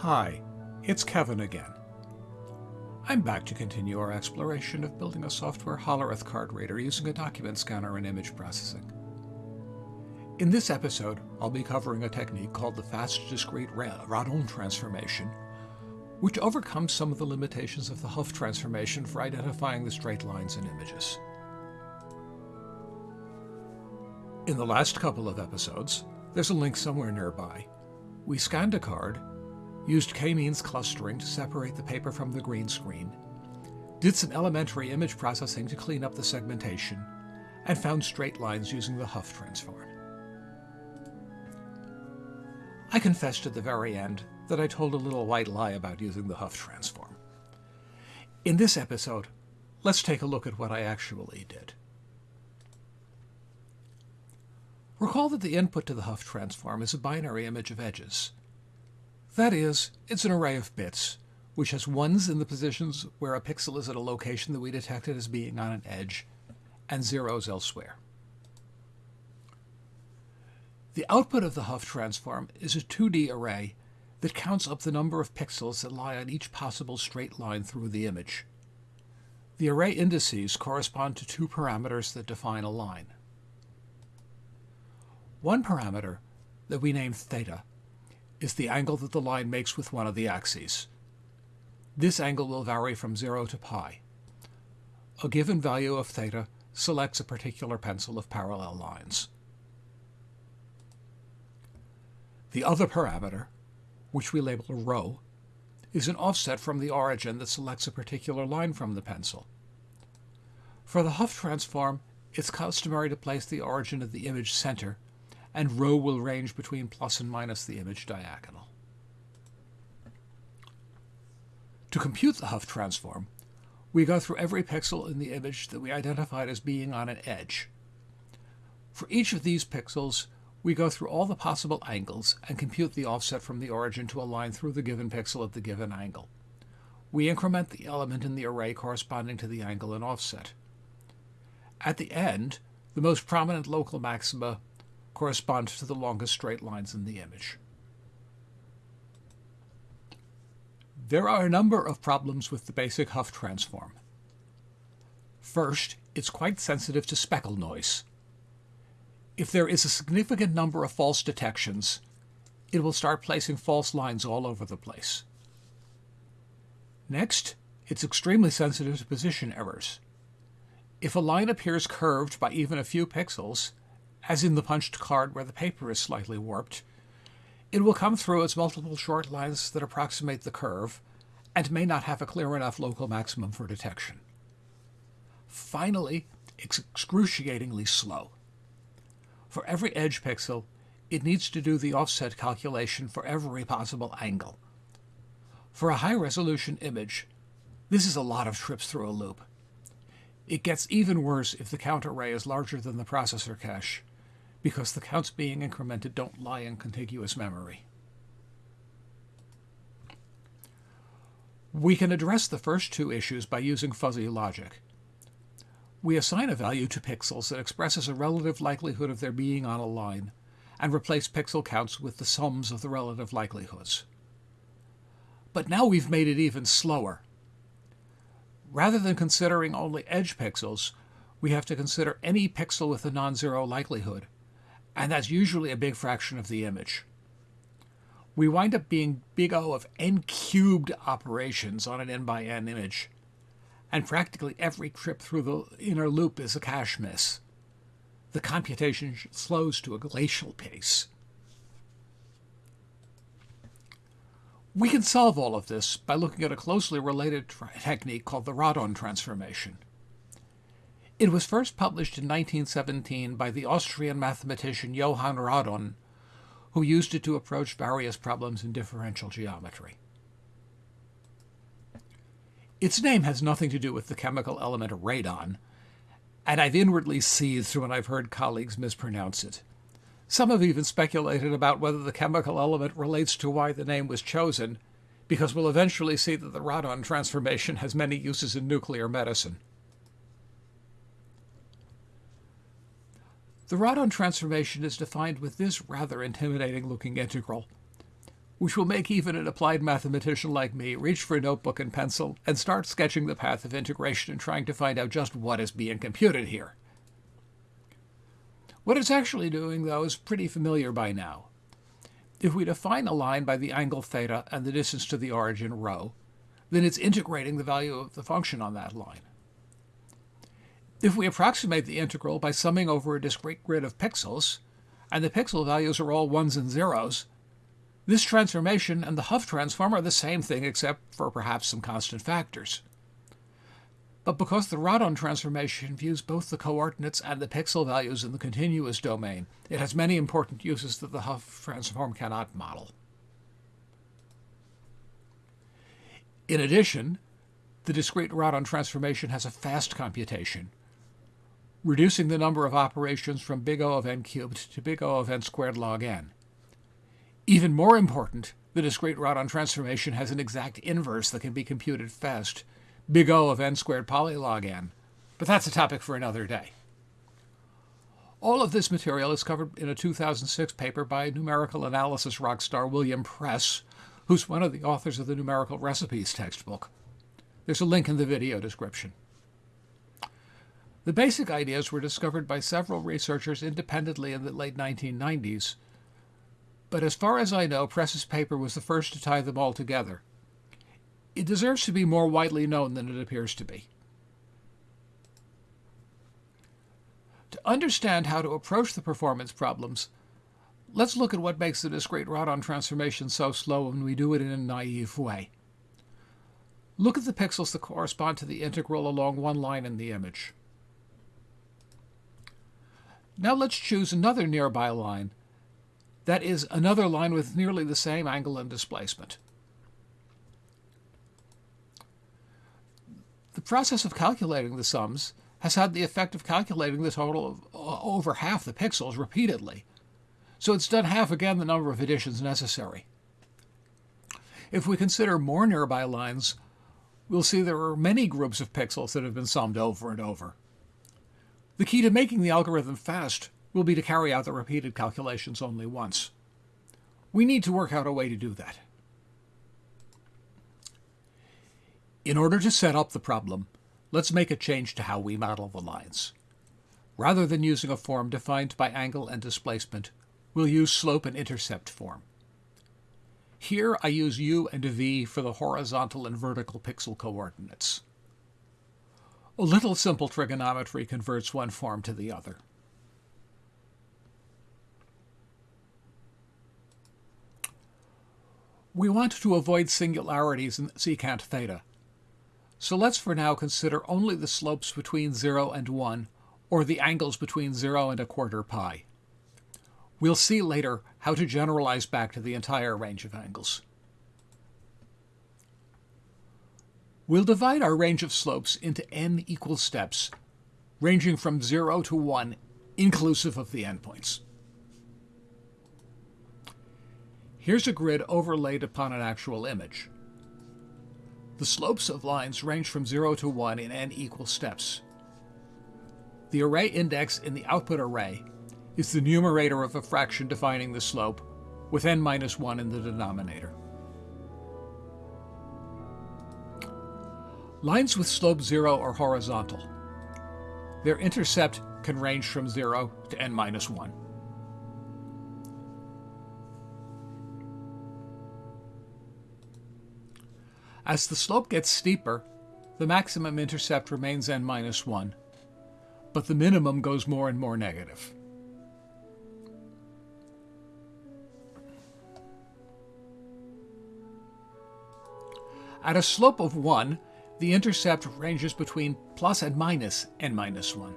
Hi, it's Kevin again. I'm back to continue our exploration of building a software Hollerith card reader using a document scanner and image processing. In this episode, I'll be covering a technique called the fast discrete Radon transformation, which overcomes some of the limitations of the Hough transformation for identifying the straight lines in images. In the last couple of episodes, there's a link somewhere nearby. We scanned a card used k-means clustering to separate the paper from the green screen, did some elementary image processing to clean up the segmentation, and found straight lines using the Hough transform. I confessed at the very end that I told a little white lie about using the Hough transform. In this episode, let's take a look at what I actually did. Recall that the input to the Hough transform is a binary image of edges, that is, it's an array of bits, which has ones in the positions where a pixel is at a location that we detected as being on an edge, and zeros elsewhere. The output of the Hough transform is a 2D array that counts up the number of pixels that lie on each possible straight line through the image. The array indices correspond to two parameters that define a line. One parameter, that we name theta, is the angle that the line makes with one of the axes. This angle will vary from 0 to pi. A given value of theta selects a particular pencil of parallel lines. The other parameter, which we label rho, is an offset from the origin that selects a particular line from the pencil. For the Hough transform, it's customary to place the origin of the image center and rho will range between plus and minus the image diagonal. To compute the Hough transform, we go through every pixel in the image that we identified as being on an edge. For each of these pixels, we go through all the possible angles and compute the offset from the origin to a line through the given pixel at the given angle. We increment the element in the array corresponding to the angle and offset. At the end, the most prominent local maxima correspond to the longest straight lines in the image. There are a number of problems with the basic Hough transform. First, it's quite sensitive to speckle noise. If there is a significant number of false detections, it will start placing false lines all over the place. Next, it's extremely sensitive to position errors. If a line appears curved by even a few pixels, as in the punched card where the paper is slightly warped, it will come through as multiple short lines that approximate the curve and may not have a clear enough local maximum for detection. Finally, it's excruciatingly slow. For every edge pixel, it needs to do the offset calculation for every possible angle. For a high-resolution image, this is a lot of trips through a loop. It gets even worse if the count array is larger than the processor cache, because the counts being incremented don't lie in contiguous memory. We can address the first two issues by using fuzzy logic. We assign a value to pixels that expresses a relative likelihood of their being on a line, and replace pixel counts with the sums of the relative likelihoods. But now we've made it even slower. Rather than considering only edge pixels, we have to consider any pixel with a non-zero likelihood, and that's usually a big fraction of the image. We wind up being big O of n cubed operations on an n by n image, and practically every trip through the inner loop is a cache miss. The computation slows to a glacial pace. We can solve all of this by looking at a closely related technique called the Radon transformation. It was first published in 1917 by the Austrian mathematician Johann Radon, who used it to approach various problems in differential geometry. Its name has nothing to do with the chemical element radon, and I've inwardly seethed when I've heard colleagues mispronounce it. Some have even speculated about whether the chemical element relates to why the name was chosen, because we'll eventually see that the Radon transformation has many uses in nuclear medicine. The Radon transformation is defined with this rather intimidating looking integral. which will make even an applied mathematician like me reach for a notebook and pencil and start sketching the path of integration and trying to find out just what is being computed here. What it's actually doing, though, is pretty familiar by now. If we define a line by the angle theta and the distance to the origin rho, then it's integrating the value of the function on that line. If we approximate the integral by summing over a discrete grid of pixels, and the pixel values are all ones and zeros, this transformation and the Hough transform are the same thing except for perhaps some constant factors. But because the Radon transformation views both the coordinates and the pixel values in the continuous domain, it has many important uses that the Hough transform cannot model. In addition, the discrete Radon transformation has a fast computation, reducing the number of operations from big O of n cubed to big O of n squared log n. Even more important, the discrete Radon transformation has an exact inverse that can be computed fast, big O of n squared polylog n, but that's a topic for another day. All of this material is covered in a 2006 paper by numerical analysis rockstar William Press, who's one of the authors of the Numerical Recipes textbook. There's a link in the video description. The basic ideas were discovered by several researchers independently in the late 1990s but as far as I know, Press's paper was the first to tie them all together. It deserves to be more widely known than it appears to be. To understand how to approach the performance problems, let's look at what makes the discrete Radon transformation so slow when we do it in a naive way. Look at the pixels that correspond to the integral along one line in the image. Now let's choose another nearby line that is another line with nearly the same angle and displacement. The process of calculating the sums has had the effect of calculating the total of uh, over half the pixels repeatedly, so it's done half again the number of additions necessary. If we consider more nearby lines, we'll see there are many groups of pixels that have been summed over and over. The key to making the algorithm fast will be to carry out the repeated calculations only once. We need to work out a way to do that. In order to set up the problem, let's make a change to how we model the lines. Rather than using a form defined by angle and displacement, we'll use slope and intercept form. Here I use u and v for the horizontal and vertical pixel coordinates. A little simple trigonometry converts one form to the other. We want to avoid singularities in secant theta. So let's for now consider only the slopes between 0 and 1, or the angles between 0 and a quarter pi. We'll see later how to generalize back to the entire range of angles. We'll divide our range of slopes into n equal steps, ranging from 0 to 1, inclusive of the endpoints. Here's a grid overlaid upon an actual image. The slopes of lines range from 0 to 1 in n equal steps. The array index in the output array is the numerator of a fraction defining the slope, with n minus 1 in the denominator. Lines with slope 0 are horizontal. Their intercept can range from 0 to n minus 1. As the slope gets steeper, the maximum intercept remains n minus 1, but the minimum goes more and more negative. At a slope of 1, the intercept ranges between plus and minus n minus 1.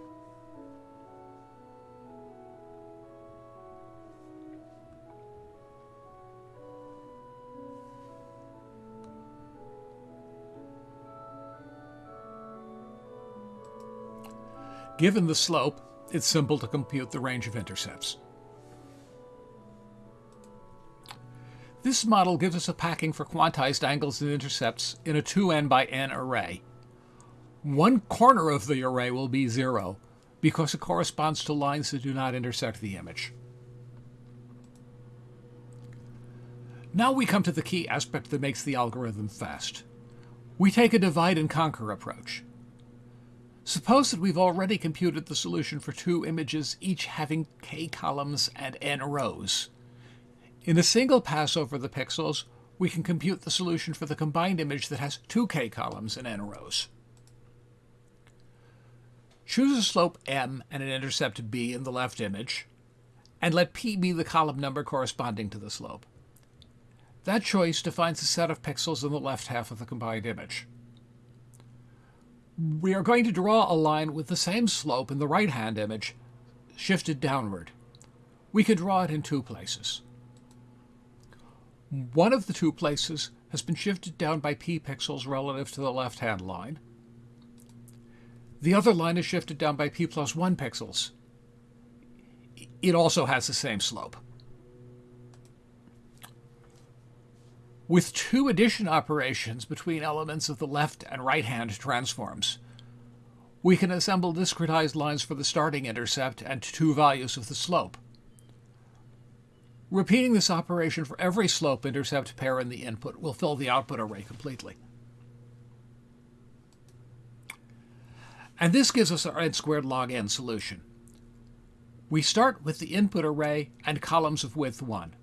Given the slope, it's simple to compute the range of intercepts. This model gives us a packing for quantized angles and intercepts in a 2n by n array. One corner of the array will be 0 because it corresponds to lines that do not intersect the image. Now we come to the key aspect that makes the algorithm fast. We take a divide and conquer approach. Suppose that we've already computed the solution for two images, each having k columns and n rows. In a single pass over the pixels, we can compute the solution for the combined image that has two k columns and n rows. Choose a slope m and an intercept b in the left image, and let p be the column number corresponding to the slope. That choice defines a set of pixels in the left half of the combined image. We are going to draw a line with the same slope in the right-hand image, shifted downward. We can draw it in two places. One of the two places has been shifted down by p pixels relative to the left-hand line. The other line is shifted down by p plus 1 pixels. It also has the same slope. With two addition operations between elements of the left and right-hand transforms, we can assemble discretized lines for the starting intercept and two values of the slope. Repeating this operation for every slope-intercept pair in the input will fill the output array completely. And this gives us our n squared log n solution. We start with the input array and columns of width 1.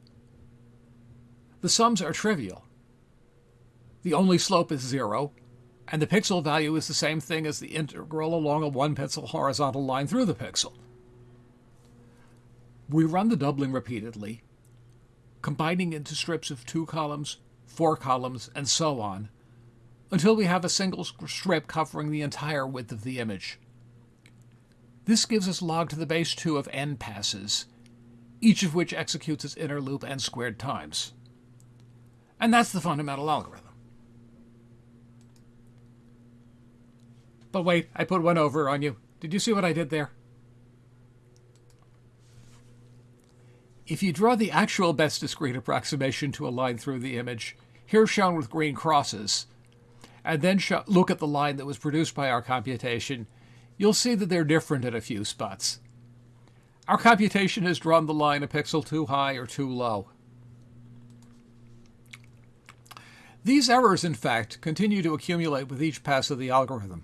The sums are trivial. The only slope is 0, and the pixel value is the same thing as the integral along a one pixel horizontal line through the pixel. We run the doubling repeatedly, combining into strips of two columns, four columns, and so on, until we have a single strip covering the entire width of the image. This gives us log to the base 2 of n passes, each of which executes its inner loop n squared times. And that's the fundamental algorithm. But wait, I put one over on you. Did you see what I did there? If you draw the actual best discrete approximation to a line through the image, here shown with green crosses, and then look at the line that was produced by our computation, you'll see that they're different at a few spots. Our computation has drawn the line a pixel too high or too low. These errors, in fact, continue to accumulate with each pass of the algorithm.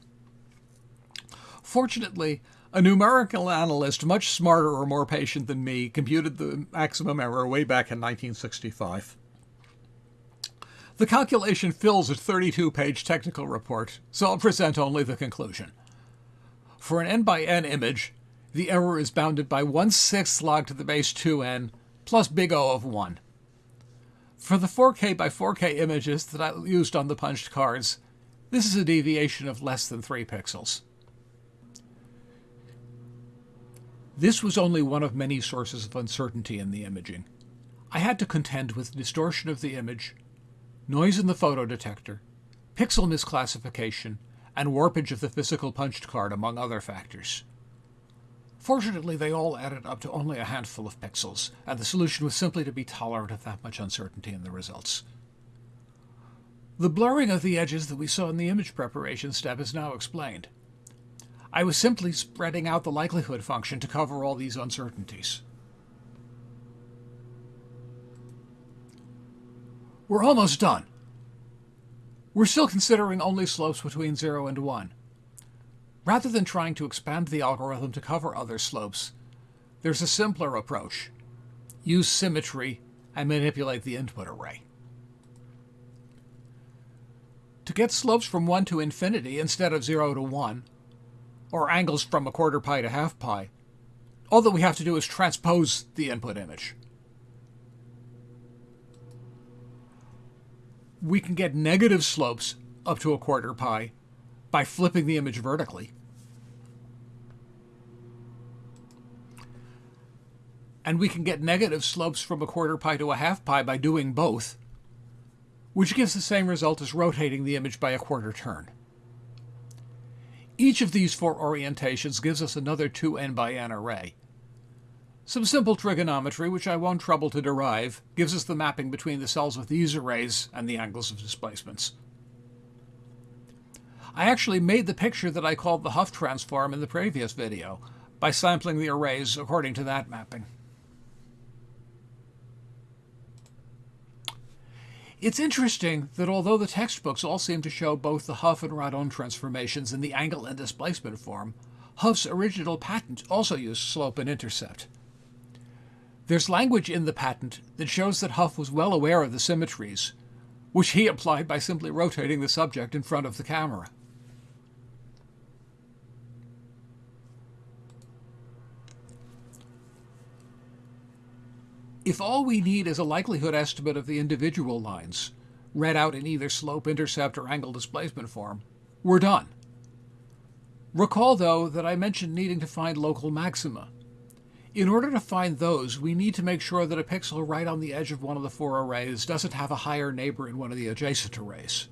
Fortunately, a numerical analyst much smarter or more patient than me computed the maximum error way back in 1965. The calculation fills a 32-page technical report, so I'll present only the conclusion. For an n by n image, the error is bounded by 1 6th log to the base 2n plus big O of 1. For the 4K by 4K images that I used on the punched cards, this is a deviation of less than 3 pixels. This was only one of many sources of uncertainty in the imaging. I had to contend with distortion of the image, noise in the photo detector, pixel misclassification, and warpage of the physical punched card, among other factors. Fortunately, they all added up to only a handful of pixels, and the solution was simply to be tolerant of that much uncertainty in the results. The blurring of the edges that we saw in the image preparation step is now explained. I was simply spreading out the likelihood function to cover all these uncertainties. We're almost done. We're still considering only slopes between 0 and 1. Rather than trying to expand the algorithm to cover other slopes, there's a simpler approach. Use symmetry and manipulate the input array. To get slopes from 1 to infinity instead of 0 to 1, or angles from a quarter pi to half pi, all that we have to do is transpose the input image. We can get negative slopes up to a quarter pi by flipping the image vertically. And we can get negative slopes from a quarter pi to a half pi by doing both, which gives the same result as rotating the image by a quarter turn. Each of these four orientations gives us another 2n by n array. Some simple trigonometry, which I won't trouble to derive, gives us the mapping between the cells of these arrays and the angles of displacements. I actually made the picture that I called the Hough transform in the previous video by sampling the arrays according to that mapping. It's interesting that although the textbooks all seem to show both the Hough and Radon transformations in the angle and displacement form, Hough's original patent also used slope and intercept. There's language in the patent that shows that Hopf was well aware of the symmetries, which he applied by simply rotating the subject in front of the camera. If all we need is a likelihood estimate of the individual lines, read out in either slope, intercept, or angle displacement form, we're done. Recall, though, that I mentioned needing to find local maxima. In order to find those, we need to make sure that a pixel right on the edge of one of the four arrays doesn't have a higher neighbor in one of the adjacent arrays.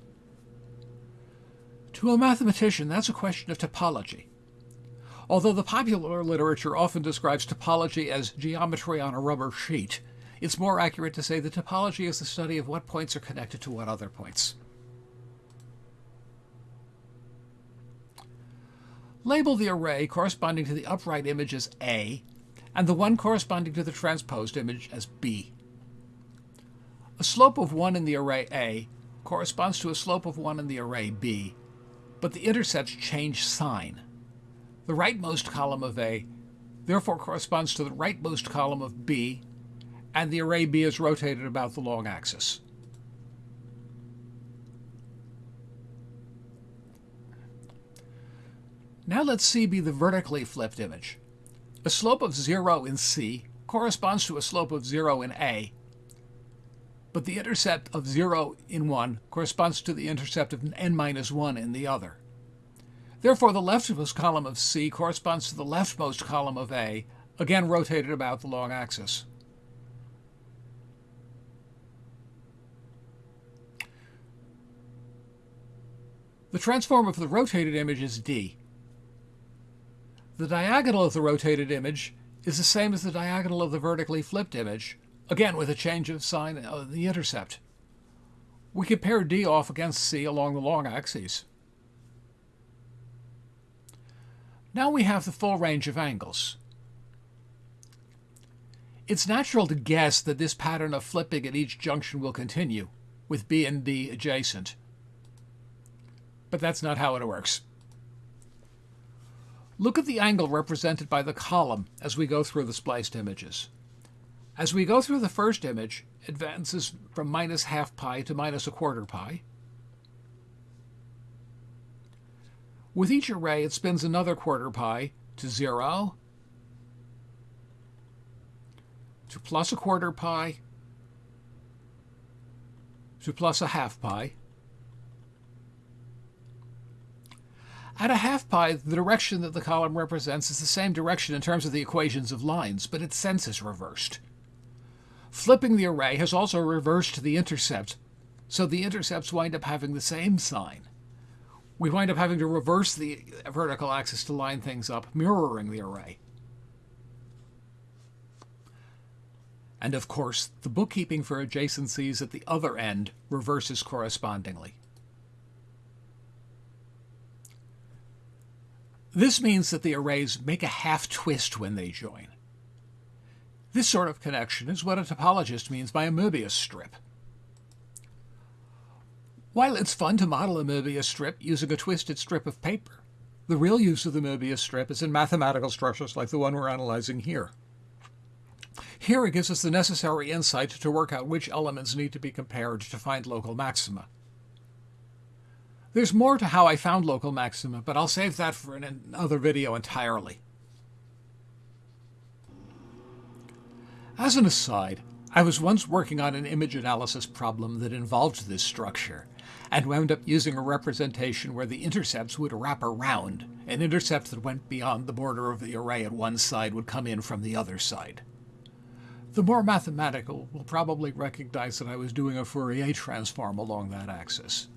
To a mathematician, that's a question of topology. Although the popular literature often describes topology as geometry on a rubber sheet, it's more accurate to say that topology is the study of what points are connected to what other points. Label the array corresponding to the upright image as A and the one corresponding to the transposed image as B. A slope of 1 in the array A corresponds to a slope of 1 in the array B, but the intercepts change sign. The rightmost column of A therefore corresponds to the rightmost column of B, and the array B is rotated about the long axis. Now let C be the vertically flipped image. A slope of 0 in C corresponds to a slope of 0 in A, but the intercept of 0 in one corresponds to the intercept of n minus 1 in the other. Therefore, the leftmost column of C corresponds to the leftmost column of A, again rotated about the long axis. The transform of the rotated image is D. The diagonal of the rotated image is the same as the diagonal of the vertically flipped image, again with a change of sign of the intercept. We compare D off against C along the long axes. Now we have the full range of angles. It's natural to guess that this pattern of flipping at each junction will continue, with B and D adjacent. But that's not how it works. Look at the angle represented by the column as we go through the spliced images. As we go through the first image, advances from minus half pi to minus a quarter pi. With each array, it spins another quarter pi to 0, to plus a quarter pi, to plus a half pi. At a half pi, the direction that the column represents is the same direction in terms of the equations of lines, but its sense is reversed. Flipping the array has also reversed the intercept, so the intercepts wind up having the same sign we wind up having to reverse the vertical axis to line things up, mirroring the array. And of course, the bookkeeping for adjacencies at the other end reverses correspondingly. This means that the arrays make a half twist when they join. This sort of connection is what a topologist means by a Möbius strip. While it's fun to model a Möbius strip using a twisted strip of paper, the real use of the Möbius strip is in mathematical structures like the one we're analyzing here. Here it gives us the necessary insight to work out which elements need to be compared to find local maxima. There's more to how I found local maxima, but I'll save that for another video entirely. As an aside, I was once working on an image analysis problem that involved this structure, and wound up using a representation where the intercepts would wrap around. An intercept that went beyond the border of the array at one side would come in from the other side. The more mathematical will probably recognize that I was doing a Fourier transform along that axis.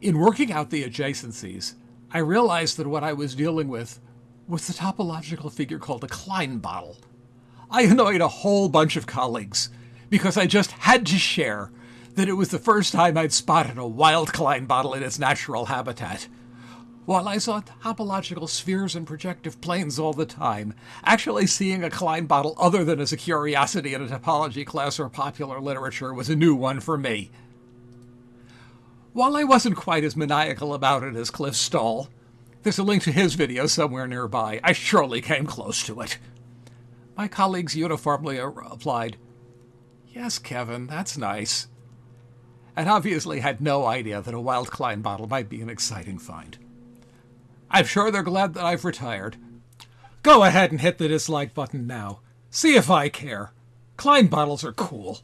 In working out the adjacencies, I realized that what I was dealing with was the topological figure called a Klein bottle. I annoyed a whole bunch of colleagues because I just had to share that it was the first time I'd spotted a wild Klein bottle in its natural habitat. while I saw topological spheres and projective planes all the time, actually seeing a Klein bottle other than as a curiosity in a topology class or popular literature was a new one for me. While I wasn't quite as maniacal about it as Cliff Stoll, there's a link to his video somewhere nearby. I surely came close to it. My colleagues uniformly uh, replied, Yes, Kevin, that's nice. And obviously had no idea that a wild Klein bottle might be an exciting find. I'm sure they're glad that I've retired. Go ahead and hit the dislike button now. See if I care. Klein bottles are cool.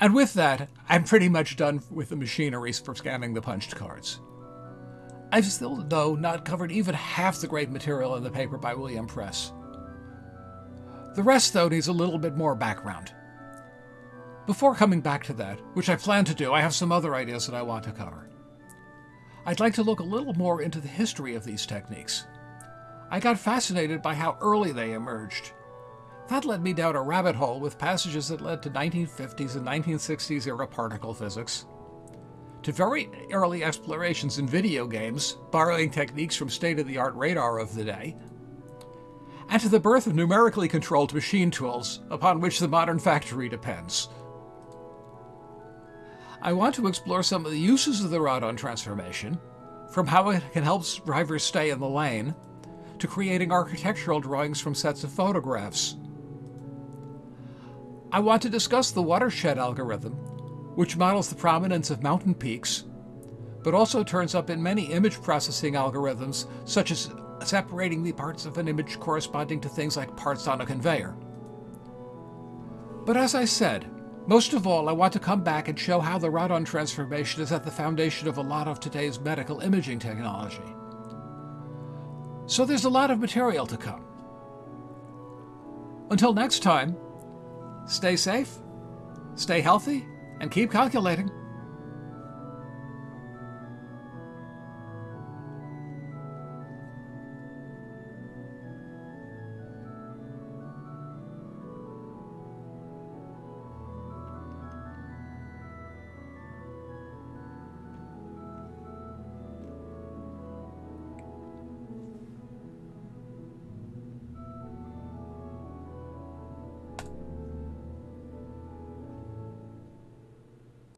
And with that, I'm pretty much done with the machinery for scanning the punched cards. I've still, though, not covered even half the great material in the paper by William Press. The rest, though, needs a little bit more background. Before coming back to that, which I plan to do, I have some other ideas that I want to cover. I'd like to look a little more into the history of these techniques. I got fascinated by how early they emerged that led me down a rabbit hole with passages that led to 1950s and 1960s era particle physics, to very early explorations in video games, borrowing techniques from state of the art radar of the day, and to the birth of numerically controlled machine tools upon which the modern factory depends. I want to explore some of the uses of the Radon transformation, from how it can help drivers stay in the lane, to creating architectural drawings from sets of photographs, I want to discuss the watershed algorithm, which models the prominence of mountain peaks, but also turns up in many image processing algorithms, such as separating the parts of an image corresponding to things like parts on a conveyor. But as I said, most of all, I want to come back and show how the Radon transformation is at the foundation of a lot of today's medical imaging technology. So there's a lot of material to come. Until next time, Stay safe, stay healthy, and keep calculating.